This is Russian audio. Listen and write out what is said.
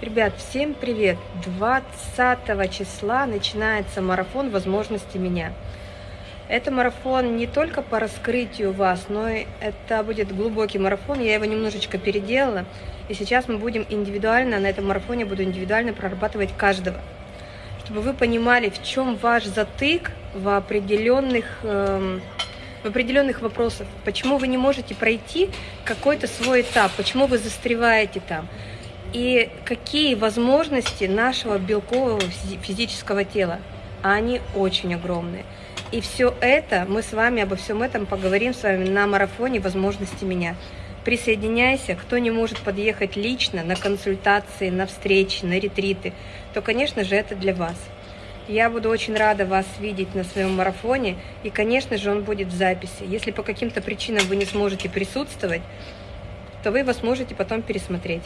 Ребят, всем привет! 20 числа начинается марафон возможности меня. Это марафон не только по раскрытию вас, но и это будет глубокий марафон. Я его немножечко переделала. И сейчас мы будем индивидуально, на этом марафоне буду индивидуально прорабатывать каждого. Чтобы вы понимали, в чем ваш затык в определенных, эм, в определенных вопросах. Почему вы не можете пройти какой-то свой этап, почему вы застреваете там и какие возможности нашего белкового физического тела. А они очень огромные. И все это, мы с вами обо всем этом поговорим с вами на марафоне «Возможности меня». Присоединяйся, кто не может подъехать лично на консультации, на встречи, на ретриты, то, конечно же, это для вас. Я буду очень рада вас видеть на своем марафоне, и, конечно же, он будет в записи. Если по каким-то причинам вы не сможете присутствовать, то вы его сможете потом пересмотреть.